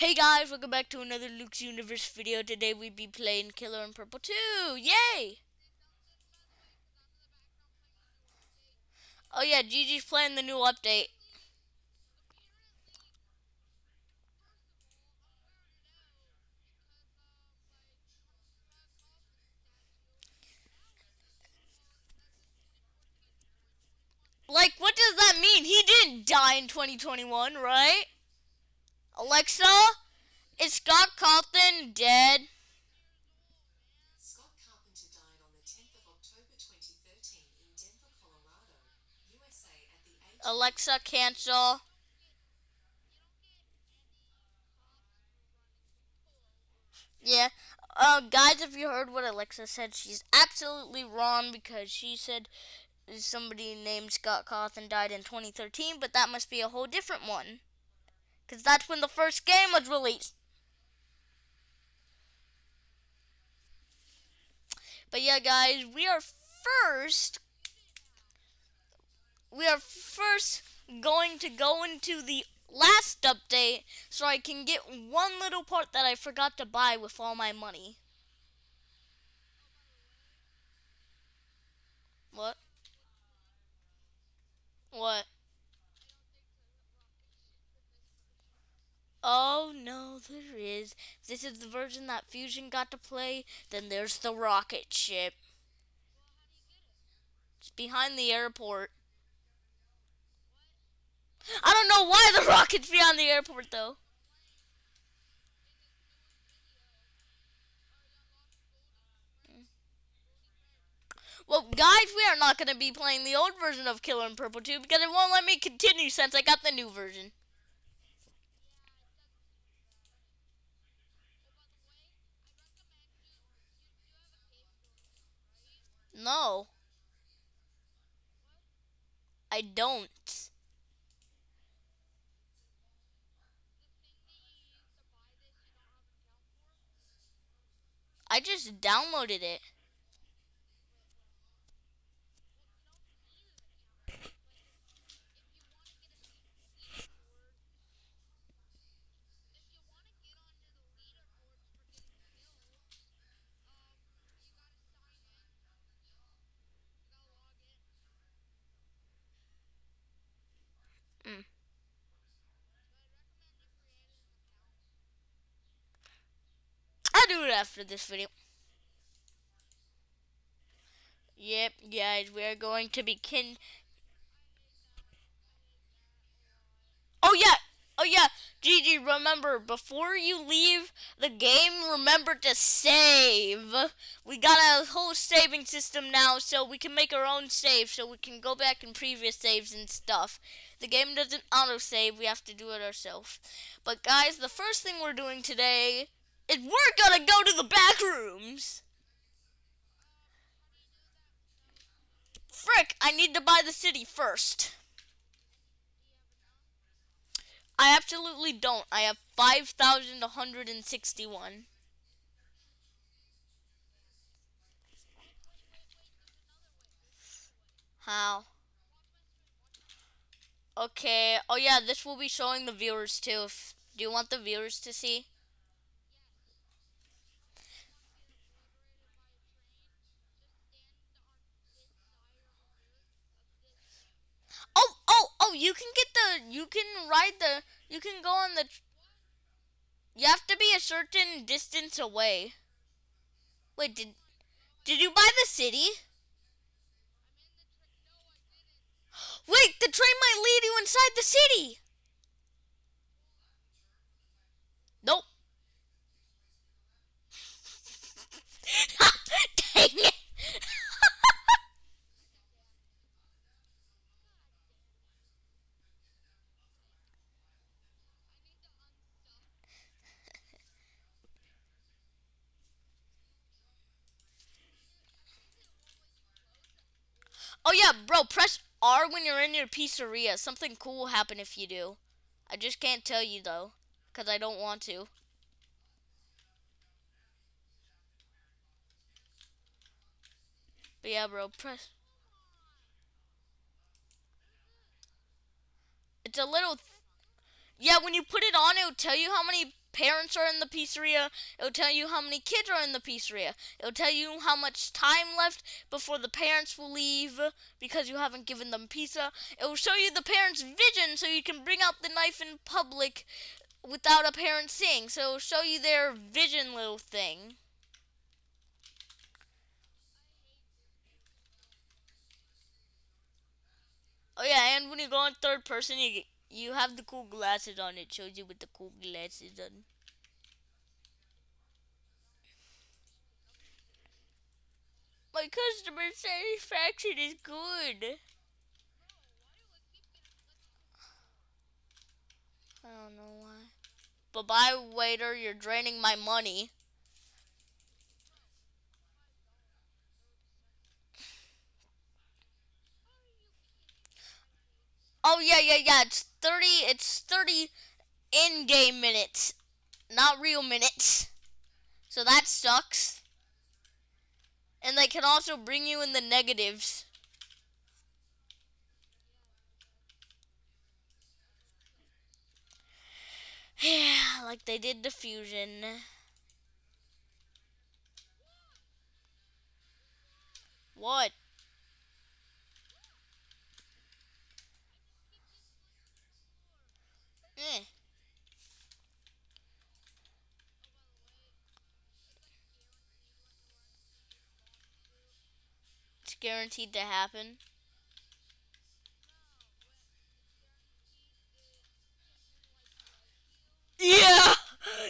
Hey guys, welcome back to another Luke's Universe video. Today we'd be playing Killer in Purple 2. Yay! Oh yeah, Gigi's playing the new update. Like, what does that mean? He didn't die in 2021, right? Alexa, is Scott Cawthon dead? Scott Carpenter died on the 10th of October 2013 in Denver, Colorado, USA at the age Alexa, cancel. Yeah. Uh, guys, if you heard what Alexa said, she's absolutely wrong because she said somebody named Scott Cawthon died in 2013, but that must be a whole different one. Because that's when the first game was released. But yeah, guys, we are first. We are first going to go into the last update so I can get one little part that I forgot to buy with all my money. What? What? Oh no, there is. If this is the version that Fusion got to play, then there's the rocket ship. It's behind the airport. I don't know why the rocket's behind the airport though. Well, guys, we are not going to be playing the old version of Killer in Purple 2 because it won't let me continue since I got the new version. No. I don't. I just downloaded it. Mm. After this video. Yep, guys, we are going to be kin. Oh yeah, oh yeah, Gigi. Remember, before you leave the game, remember to save. We got a whole saving system now, so we can make our own save, so we can go back in previous saves and stuff. The game doesn't auto save; we have to do it ourselves. But guys, the first thing we're doing today is we're gonna go to the back rooms. Frick, I need to buy the city first. I absolutely don't. I have 5,161. How? Okay. Oh yeah, this will be showing the viewers too. If, do you want the viewers to see? Oh, oh, oh, you can get the, you can ride the, you can go on the, you have to be a certain distance away. Wait, did, did you buy the city? Wait, the train might lead you inside the city. Nope. Dang it. Oh yeah, bro, press R when you're in your pizzeria. Something cool will happen if you do. I just can't tell you though, because I don't want to. But yeah, bro, press. It's a little. yeah, when you put it on, it'll tell you how many parents are in the pizzeria. It'll tell you how many kids are in the pizzeria. It'll tell you how much time left before the parents will leave because you haven't given them pizza. It will show you the parents' vision so you can bring out the knife in public without a parent seeing. So it'll show you their vision little thing. Oh yeah, and when you go in third person, you you have the cool glasses on. It shows you with the cool glasses on. My customer satisfaction is good. I don't know why. But bye, waiter. You're draining my money. Oh yeah, yeah, yeah. It's thirty. It's thirty in-game minutes, not real minutes. So that sucks. And they can also bring you in the negatives. Yeah, like they did the fusion. What? Guaranteed to happen. Yeah,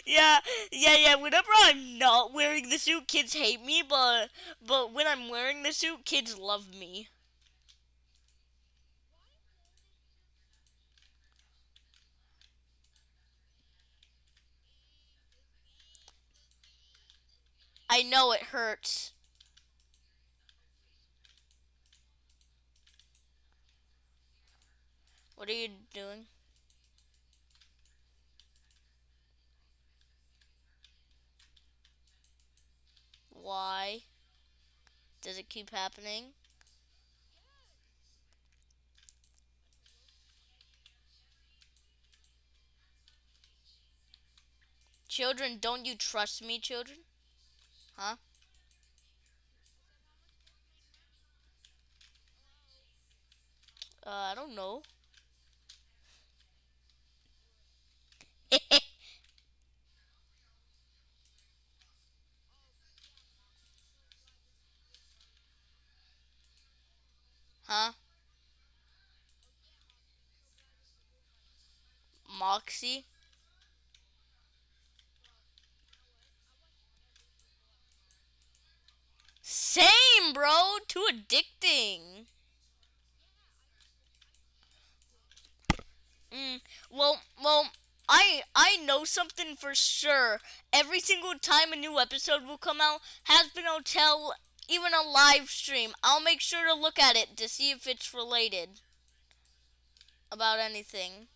yeah, yeah, yeah. Whenever I'm not wearing the suit, kids hate me, but but when I'm wearing the suit, kids love me. I know it hurts. What are you doing? Why? Does it keep happening? Children, don't you trust me, children? Huh? Uh, I don't know. Huh? Moxie? Same, bro. Too addicting. Mm, well, well, I I know something for sure. Every single time a new episode will come out, Hazbin Hotel, even a live stream, I'll make sure to look at it to see if it's related about anything.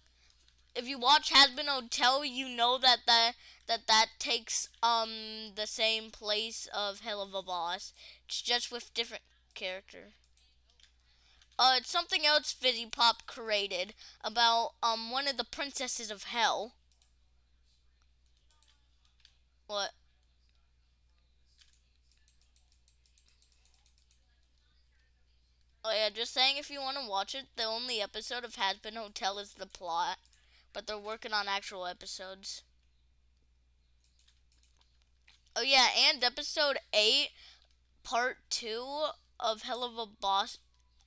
If you watch Hazbin Hotel, you know that that that that takes um the same place of Helluva Boss. It's just with different character. Uh, it's something else VivziePop created about um one of the princesses of hell. What? Yeah, just saying if you want to watch it, the only episode of Hazbin Hotel is the plot, but they're working on actual episodes. Oh yeah, and episode 8, part 2 of Helluva Boss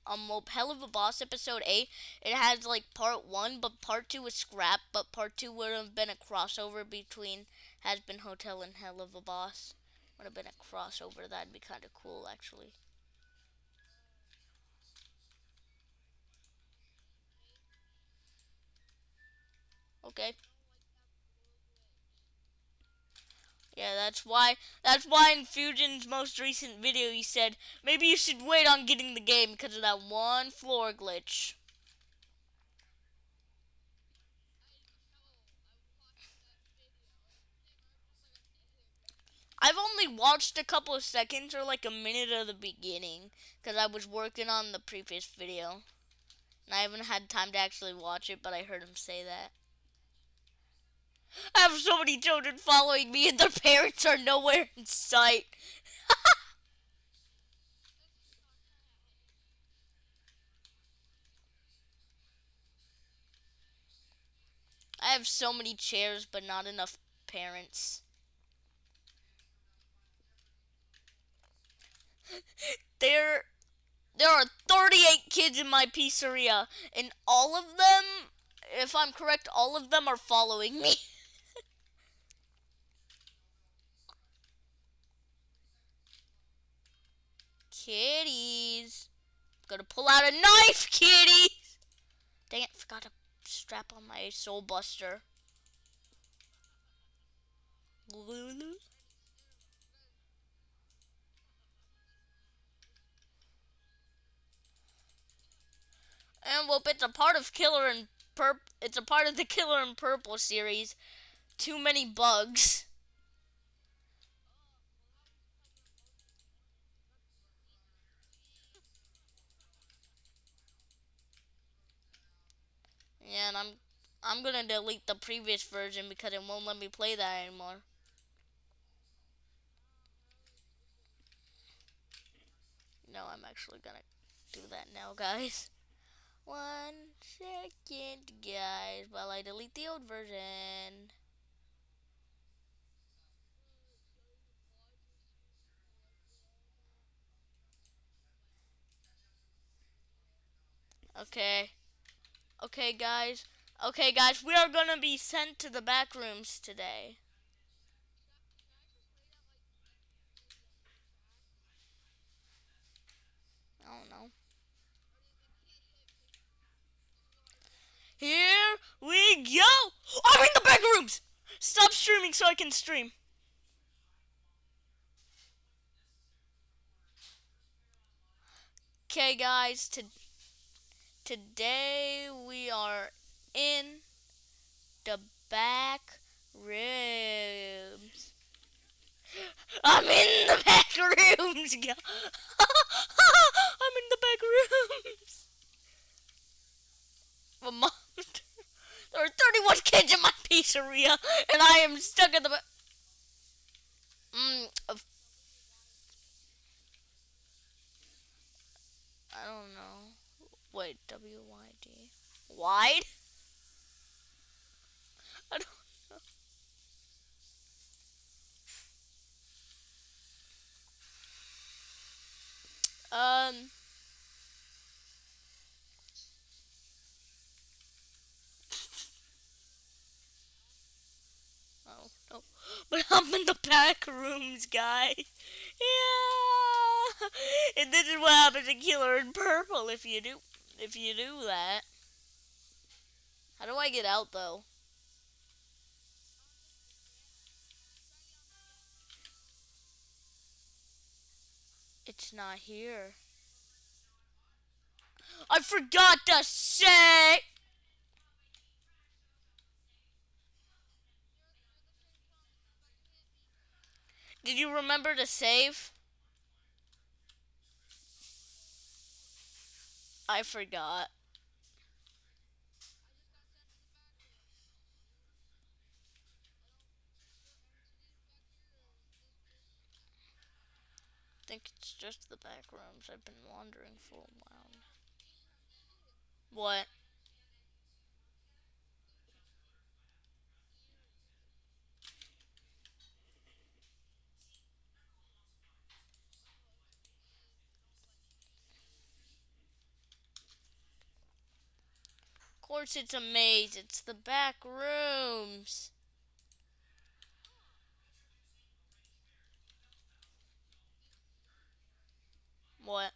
um well Helluva Boss episode 8 it has like part 1 but part 2 was scrapped but part 2 would have been a crossover between Hazbin Hotel and Helluva Boss would have been a crossover that'd be kind of cool actually okay Yeah, that's why that's why in Fusion's most recent video he said maybe you should wait on getting the game because of that one floor glitch. I've only watched a couple of seconds or like a minute of the beginning because I was working on the previous video. And I haven't had time to actually watch it, but I heard him say that. I have so many children following me and their parents are nowhere in sight. I have so many chairs but not enough parents. There there are 38 kids in my pizzeria and all of them if I'm correct all of them are following me. Kitties. Gonna pull out a knife, kitties. Dang it, forgot to strap on my soul buster. And well, it's a part of Killer and Purp. It's a part of the Killer and Purple series. Too many bugs. Yeah, and I'm I'm gonna delete the previous version because it won't let me play that anymore. No, I'm actually gonna do that now, guys. One second, guys, while I delete the old version. Okay. Okay, guys. Okay, guys, we are gonna be sent to the back rooms today. I don't know. Here we go! Oh, I'm in the back rooms! Stop streaming so I can stream. Okay, guys, to, today we are in the back rooms. I'm in the back rooms, I'm in the back rooms. A monster. There are 31 kids in my pizzeria, and I am stuck in the back. Mm, of- I don't know. Wait, W Y D. Wide? I don't know. Um. Oh. But I'm in the back rooms, guys. Yeah. And this is what happens in Killer in Purple if you do if you do that. How do I get out though? It's not here. I forgot to say. Did you remember to save? I forgot. I think it's just the back rooms. I've been wandering for a while. What? Of course it's a maze. It's the back rooms. What?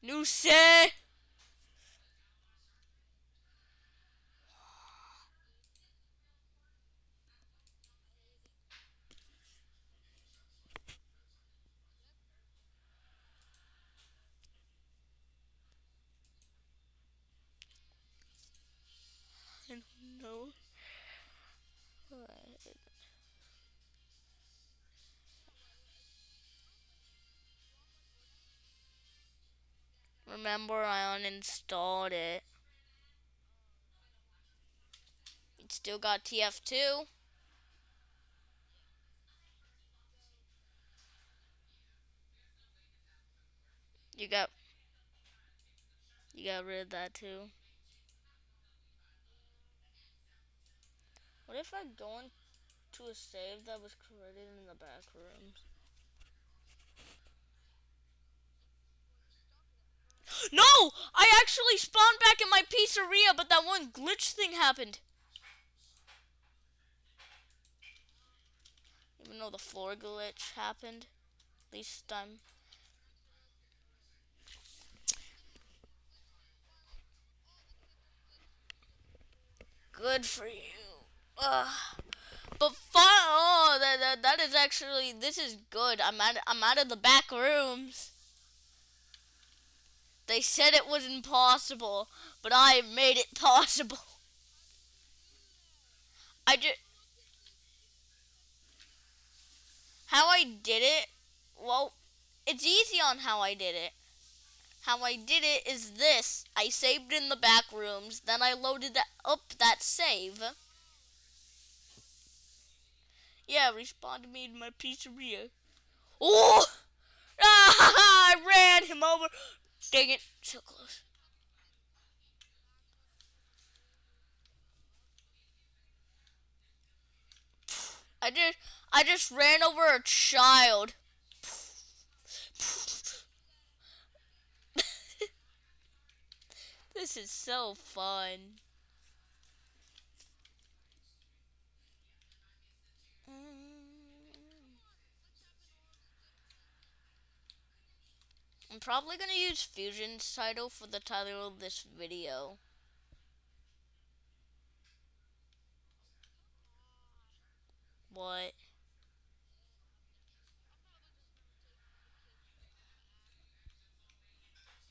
New say. Remember I uninstalled it. It still got TF2. You got you got rid of that too. What if I go into a save that was created in the back rooms? No! I actually spawned back in my pizzeria, but that one glitch thing happened. Even though the floor glitch happened. At least I'm Good for you. Ugh. But fun. Oh, that, that that is actually this is good. I'm out. I'm out of the back rooms. They said it was impossible, but I made it possible. I just how I did it. Well, it's easy on how I did it. How I did it is this. I saved in the back rooms, then I loaded up that save. Yeah, respawned me in my pizzeria. Oh! Ah, I ran him over. Dang it, so close. I just I just ran over a child. This is so fun. I'm probably gonna use Fusion's title for the title of this video. What?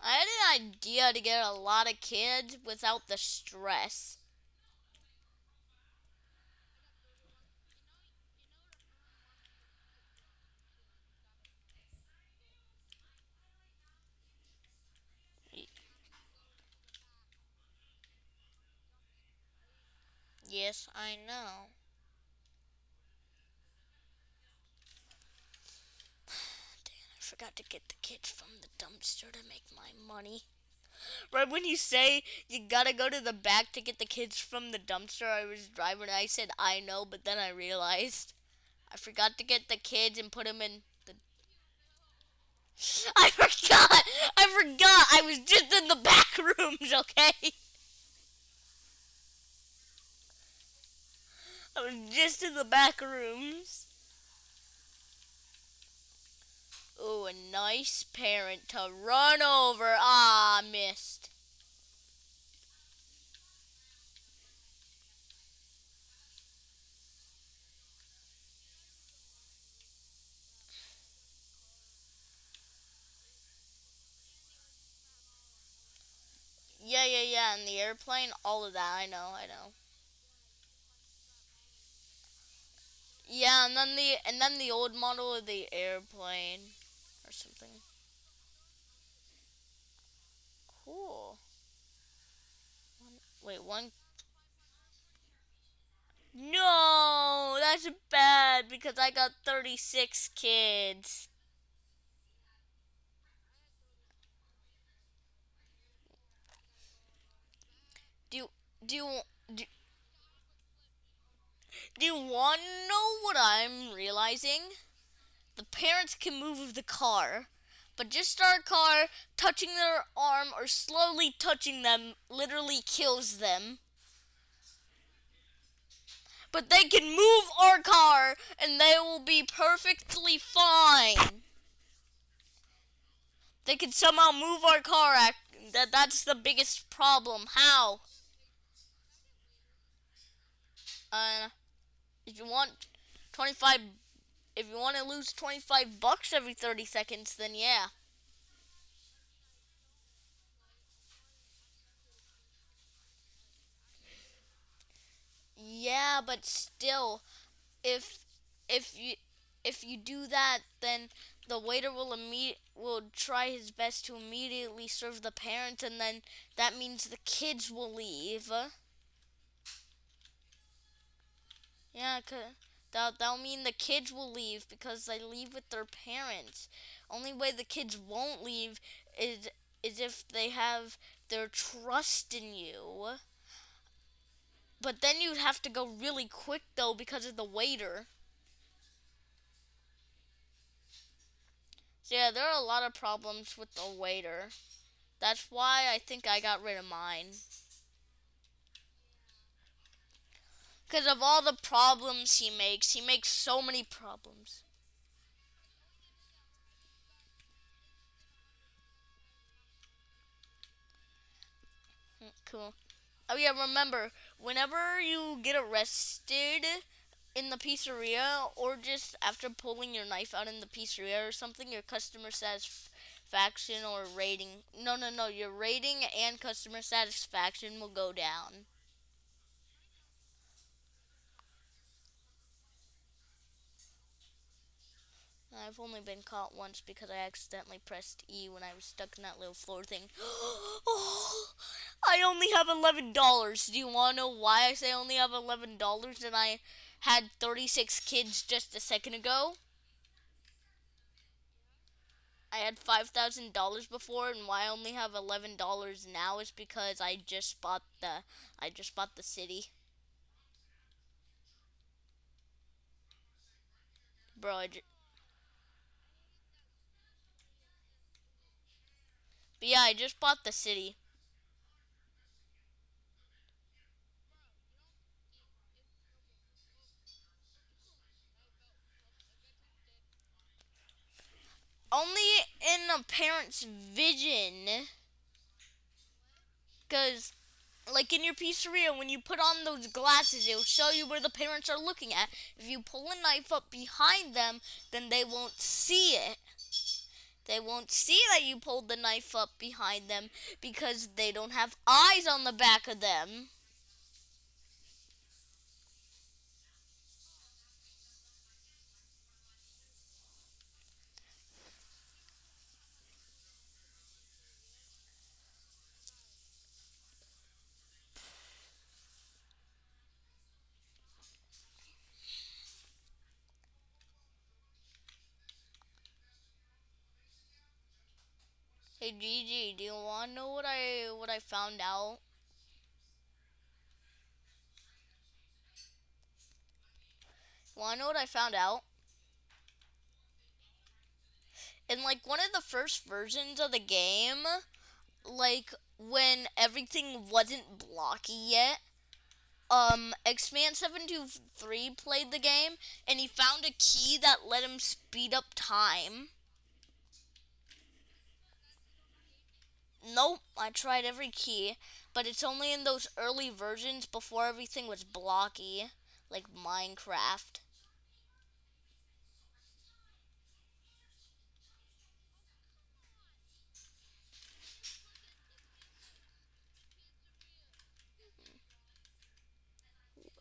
I had an idea to get a lot of kids without the stress. Yes, I know. Damn, I forgot to get the kids from the dumpster to make my money. Right when you say you gotta go to the back to get the kids from the dumpster, I was driving I said I know, but then I realized I forgot to get the kids and put them in the. I forgot! I forgot! I was just in the back rooms, okay? I was just in the back rooms. Ooh, a nice parent to run over. Ah, missed. Yeah, yeah, yeah, and the airplane, all of that, I know, I know. Yeah, and then the and then the old model of the airplane or something. Cool. One, wait, one. No, that's bad because I got 36 kids. Do do you do, do you want to know what I'm realizing? The parents can move the car, but just our car touching their arm or slowly touching them literally kills them. But they can move our car and they will be perfectly fine. They can somehow move our car. That that's the biggest problem. How? Uh if you want 25 if you want to lose 25 bucks every 30 seconds then yeah yeah but still if if you if you do that, then the waiter will imme- will try his best to immediately serve the parents, and then that means the kids will leave. Yeah, cause that that'll mean the kids will leave because they leave with their parents. Only way the kids won't leave is is if they have their trust in you. But then you'd have to go really quick though because of the waiter. So yeah, there are a lot of problems with the waiter. That's why I think I got rid of mine. Because of all the problems he makes. He makes so many problems. Hmm, Cool. Oh yeah, remember, whenever you get arrested in the pizzeria or just after pulling your knife out in the pizzeria or something, your customer satisfaction or rating, no, no, no, your rating and customer satisfaction will go down. I've only been caught once because I accidentally pressed E when I was stuck in that little floor thing. oh, I only have eleven dollars. Do you want to know why I say I only have eleven dollars and I had thirty-six kids just a second ago? I had five thousand dollars before, and why I only have eleven dollars now is because I just bought the I just bought the city. Bro, I ju- but yeah, I just bought the city. Only in a parent's vision. Because, like in your pizzeria, when you put on those glasses, it'll show you where the parents are looking at. If you pull a knife up behind them, then they won't see it. They won't see that you pulled the knife up behind them because they don't have eyes on the back of them. Hey Gigi, do you want to know what I what I found out? Want to know what I found out? In like one of the first versions of the game, like when everything wasn't blocky yet, um, Xman723 played the game and he found a key that let him speed up time. Nope, I tried every key, but it's only in those early versions before everything was blocky, like Minecraft.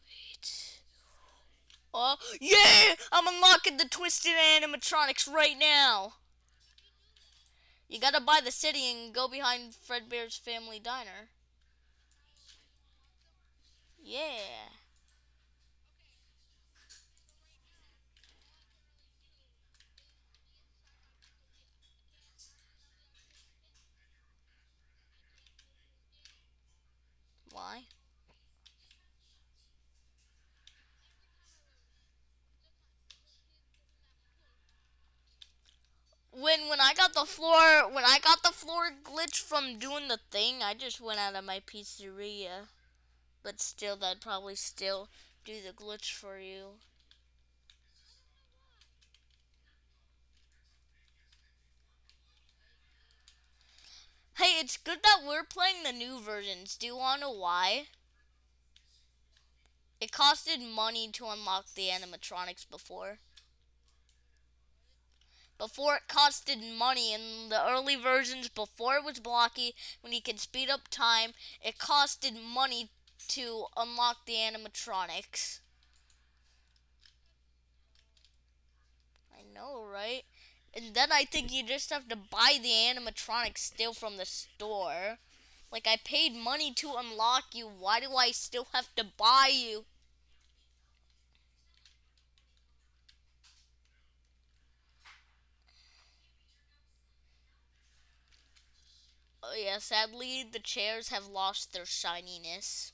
Wait. Oh, yeah! I'm unlocking the twisted animatronics right now. You gotta buy the city and go behind Fredbear's Family Diner. Yeah. Why? When when I got the floor when I got the floor glitch from doing the thing, I just went out of my pizzeria. But still that'd probably still do the glitch for you. Hey, it's good that we're playing the new versions. Do you want to know why? It costed money to unlock the animatronics before. Before it costed money in the early versions, before it was blocky, when you could speed up time, it costed money to unlock the animatronics. I know, right? And then I think you just have to buy the animatronics still from the store. Like I paid money to unlock you. Why do I still have to buy you? Oh yeah, sadly the chairs have lost their shininess.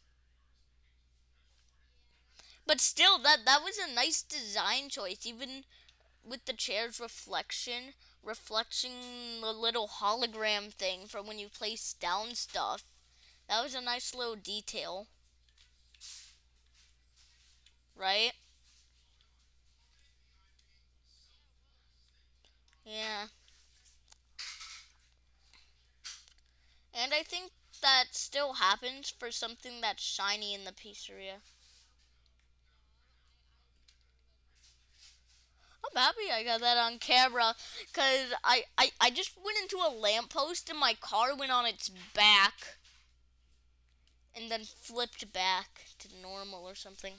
But still that that was a nice design choice even with the chair's reflection reflecting the little hologram thing from when you place down stuff. That was a nice little detail. Right? Yeah. And I think that still happens for something that's shiny in the pizzeria. I'm happy I got that on camera because I, I, I just went into a lamppost and my car went on its back and then flipped back to normal or something.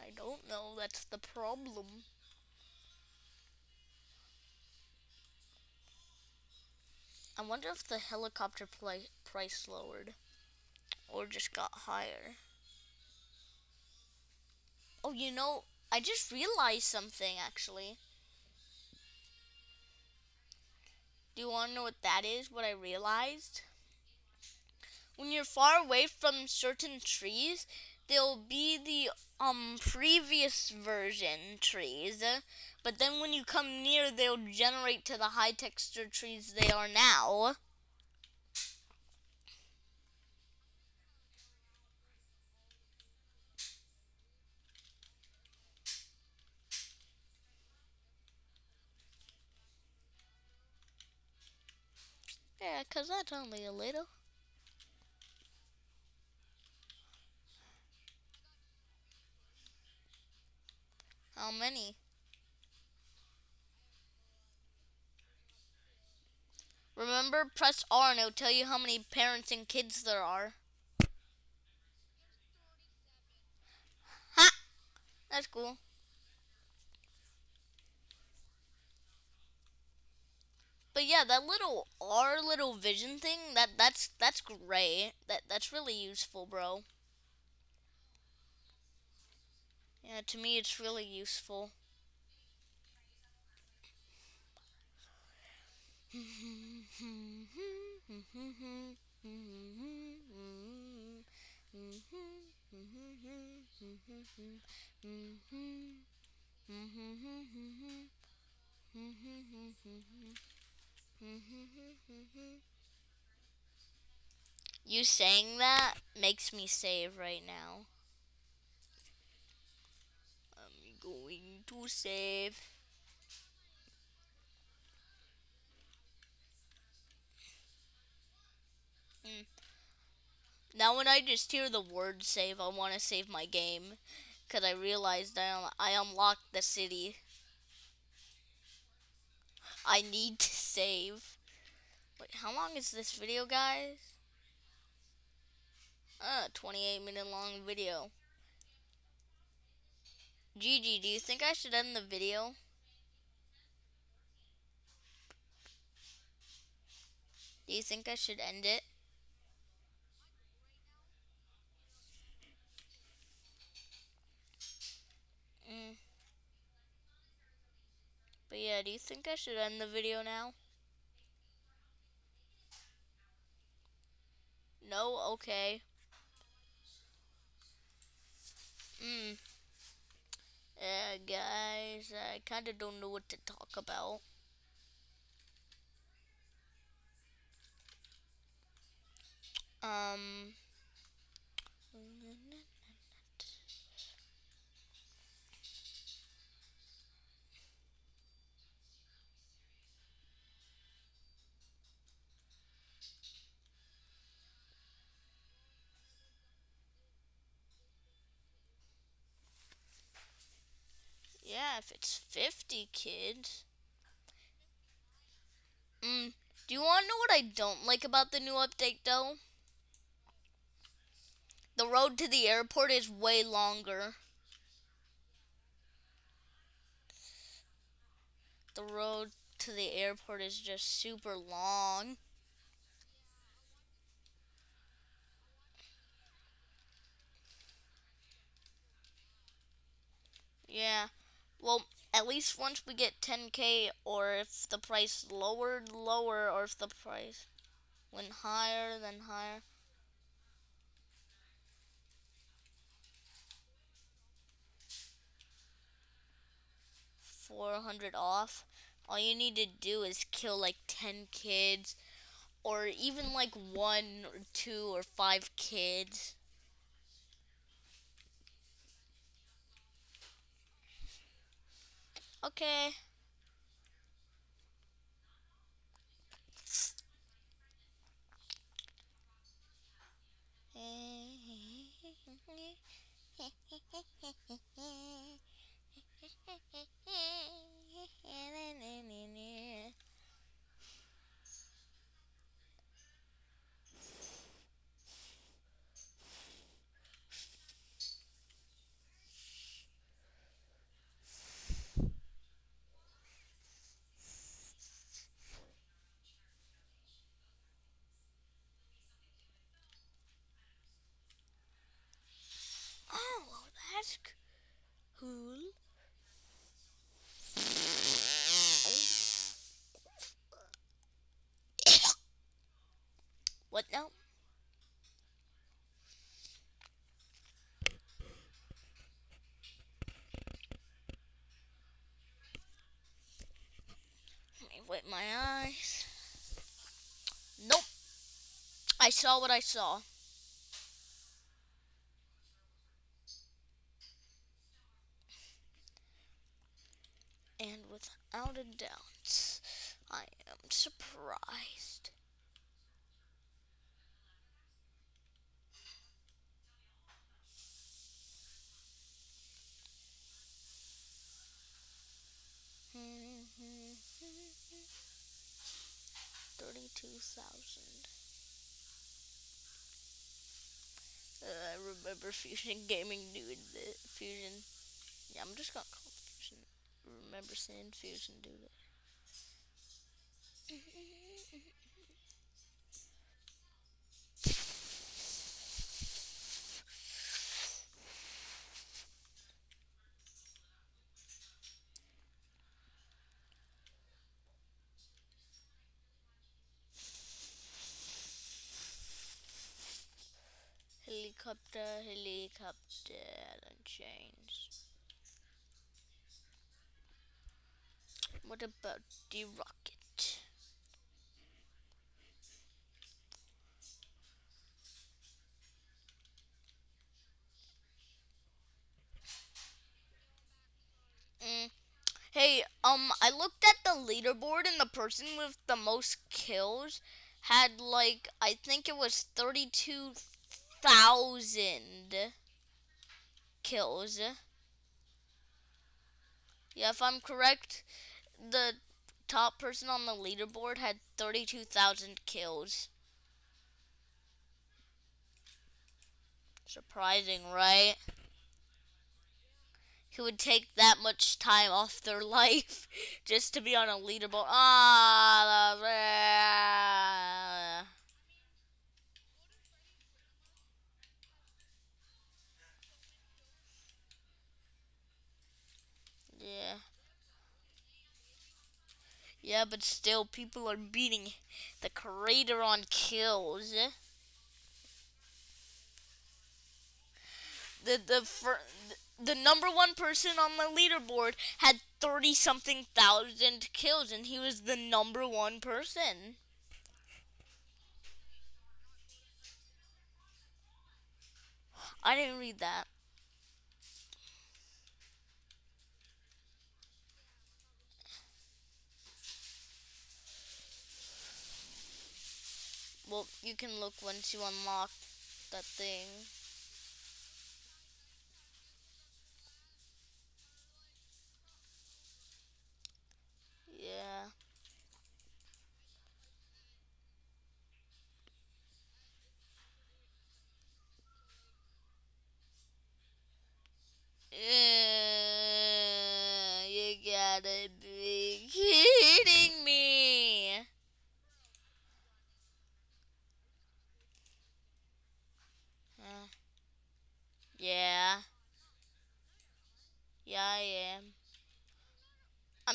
I don't know, that's the problem. I wonder if the helicopter price lowered or just got higher. Oh, you know, I just realized something actually. Do you want to know what that is? What I realized? When you're far away from certain trees, there'll be the um previous version trees, but then when you come near, they'll generate to the high texture trees they are now. Yeah, because that's only a little. How many? Remember, press R and it'll tell you how many parents and kids there are. Ha! That's cool. But yeah, that little R little vision thing, that that's that's great. That that's really useful, bro. Yeah, to me it's really useful. You saying that makes me save right now. I'm going to save. Mm. Now when I just hear the word save, I want to save my game. Because I realized I, I unlocked the city. I need to save. Wait, how long is this video, guys? Uh, 28 minute long video. Gigi, do you think I should end the video? Do you think I should end it? Mm. But yeah, do you think I should end the video now? No? Okay. Hmm. Yeah, guys, I kind of don't know what to talk about. Um... if it's 50 kids. Mm, do you want to know what I don't like about the new update, though? The road to the airport is way longer. The road to the airport is just super long. Yeah. Well, at least once we get 10k or if the price lowered lower or if the price went higher then higher. Four hundred off. All you need to do is kill like ten kids, or even like one or two or five kids. Okay. Oh, that's c- cool. What now? Let me wipe my eyes. Nope. I saw what I saw. And without a doubt, I am surprised. Thirty-two thousand. Uh, I remember Fusion Gaming the Fusion. Yeah, I'm just gonna call it Fusion. Remember seeing Fusion do. Helicopter, helicopter, and chains. What about the rocket? Mm. Hey, um, I looked at the leaderboard and the person with the most kills had like I think it was thirty-two thousand kills. Yeah, if I'm correct, the top person on the leaderboard had thirty-two thousand kills. Surprising, right? Who would take that much time off their life just to be on a leaderboard? Ah, the- yeah. Yeah, but still, people are beating the creator on kills. The the fir- the number one person on the leaderboard had thirty something thousand kills, and he was the number one person. I didn't read that. Well, you can look once you unlock that thing. Yeah. Yeah, you gotta be kidding me.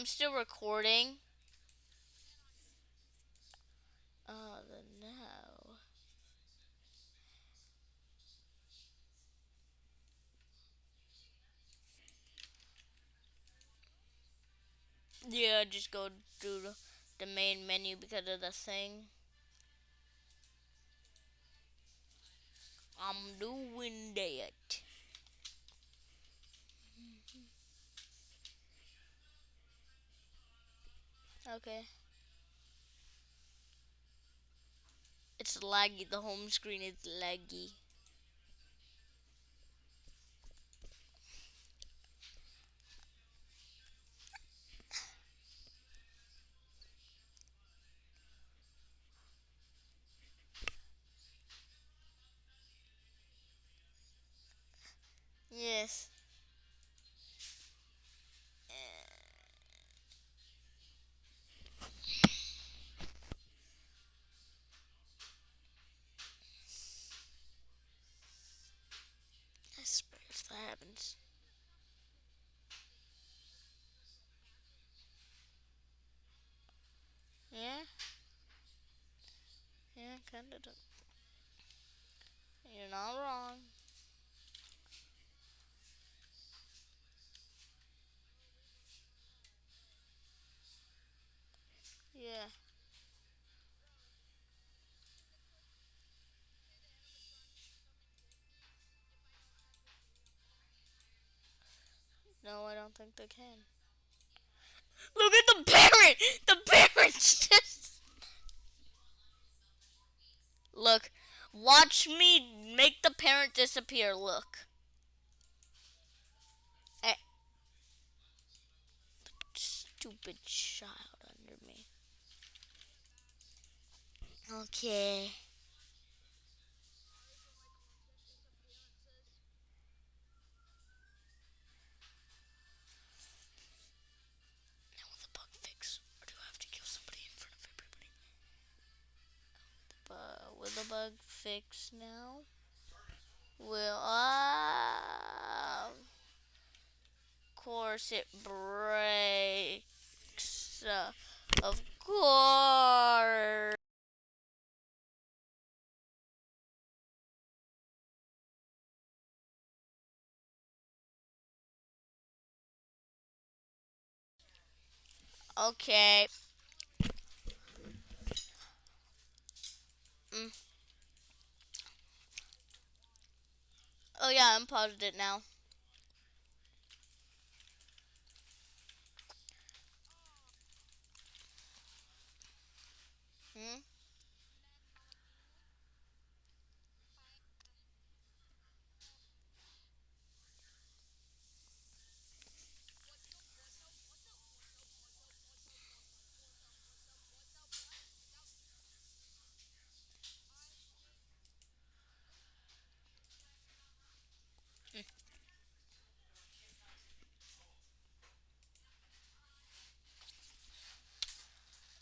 I'm still recording. Oh, no. Yeah, just go to the- the main menu because of the thing. I'm doing that. Okay. It's laggy. The home screen is laggy. Yes. You're not wrong. Yeah. No, I don't think they can. Look at the parent! The parent's just. Watch me make the parent disappear. Look. Eh. Stupid child under me. Okay. The bug fix now? Will uh, of course it breaks. Uh, of course. Okay. Mm. Oh yeah, I'm paused it now. Hmm?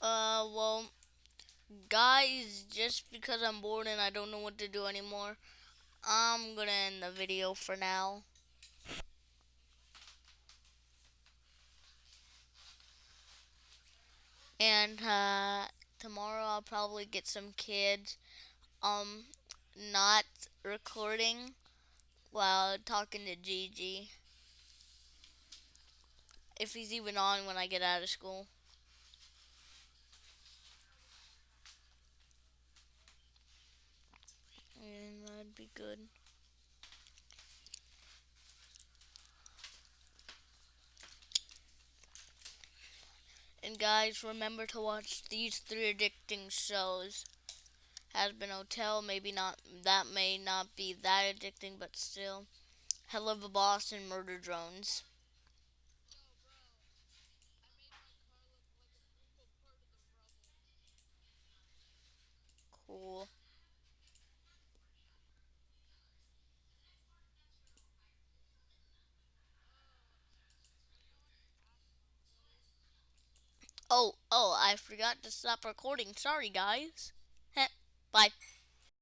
Uh, well, guys, just because I'm bored and I don't know what to do anymore, I'm gonna end the video for now. And, uh, tomorrow I'll probably get some kids, um, not recording while talking to Gigi. If he's even on when I get out of school. Be good. And guys, remember to watch these three addicting shows. Hazbin Hotel, maybe not, that may not be that addicting, but still. Helluva Boss and Murder Drones. Cool. Oh, oh, I forgot to stop recording. Sorry, guys. Heh, Bye.